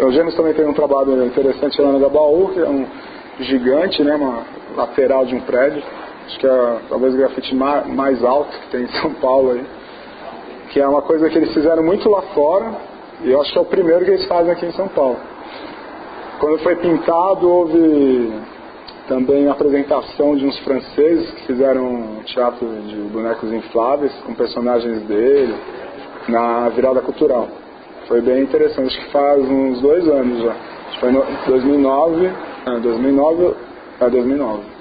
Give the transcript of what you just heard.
O Gêmeos também tem um trabalho interessante lá no Gabaú, que é um gigante, né, uma lateral de um prédio. Acho que é talvez o grafite mais alto que tem em São Paulo aí. Que é uma coisa que eles fizeram muito lá fora, e eu acho que é o primeiro que eles fazem aqui em São Paulo. Quando foi pintado, houve também a apresentação de uns franceses que fizeram um teatro de bonecos infláveis com personagens dele na virada cultural. Foi bem interessante, acho que faz uns dois anos já. Acho que foi em 2009, 2009, é 2009.